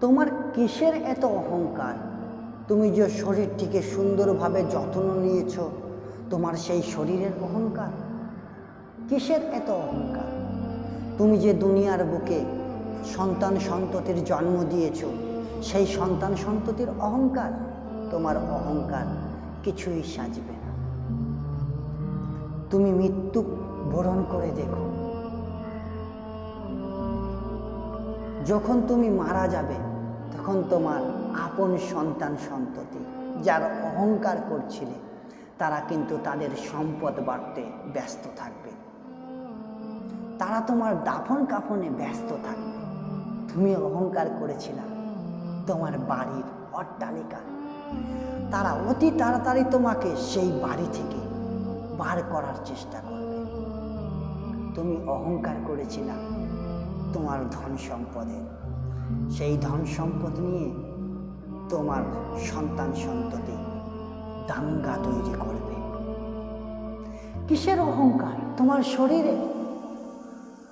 তোমার কিসের এত অহংকার? তুমি যে শরীরটিকে সুন্দরভাবে যত্ন নিয়েছ, তোমার সেই শরীরের অহংকার? কিসের এত অহংকার? তুমি যে দুনিয়ার বুকে সন্তান সন্ততির জন্ম দিয়েছ, সেই সন্তান সন্ততির অহংকার, তোমার অহংকার কিছুই সাজবে না। তুমি মৃত্যু বরণ করে দেখো। যখন তুমি মারা যাবে তখন তোমার আপন সন্তান সন্ততি, যার অহংকার করছিলে, তারা কিন্তু তাদের সম্পদ বাড়তে ব্যস্ত থাকবে। তারা তোমার দাফন কাফনে ব্যস্ত থাকবে। তুমি অহংকার করেছিলা, তোমার বাড়ির অট্টালিকা। তারা অতি তাড়াতাড়ি তোমাকে সেই বাড়ি থেকে বার করার চেষ্টা করবে। তুমি অহংকার করেছিলা তোমার ধন সম্পদের সেই ধন সম্পদ নিয়ে তোমার সন্তান সন্ততি দাঙ্গা তৈরি করবে। কিসের অহংকার? তোমার শরীরে?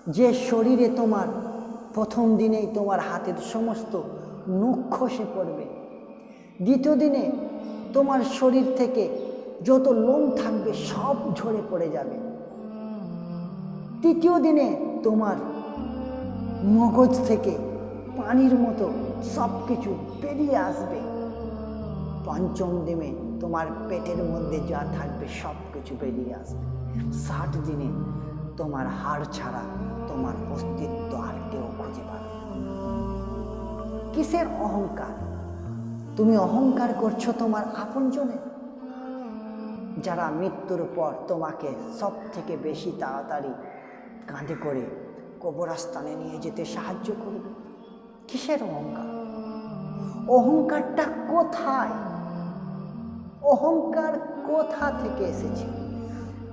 যে শরীরে তোমার প্রথম দিনেই তোমার হাতের সমস্ত নখ খসে পড়বে দ্বিতীয় দিনে তোমার শরীর থেকে যত লোম থাকবে সব ঝরে পড়ে যাবে। তৃতীয় দিনে তোমার মগজ থেকে পানির মতো সব কিছু বেরিয়ে আসবে। পঞ্চম দিনে তোমার পেটের মধ্যে যা থাকবে সব কিছু বেরিয়ে আসবে। ষাট দিনে তোমার হাড় ছাড়া তোমার অস্তিত্ব আর কেউ খুঁজে পাবে। কিসের অহংকার? তুমি অহংকার করছ তোমার আপনজনে যারা মৃত্যুর পর তোমাকে সব থেকে বেশি তাড়াতাড়ি কাঁধে করে কবরস্থানে নিয়ে যেতে সাহায্য করবে। কিসের অহংকার? অহংকারটা কোথায়? অহংকার কোথা থেকে এসেছে?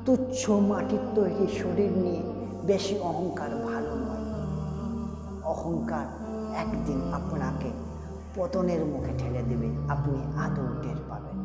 তুচ্ছ মাটির তৈরি শরীর নিয়ে বেশি অহংকার ভালো নয়। অহংকার একদিন আপনাকে পতনের মুখে ঠেলে দেবে। আপনি আদৌ টের পাবেন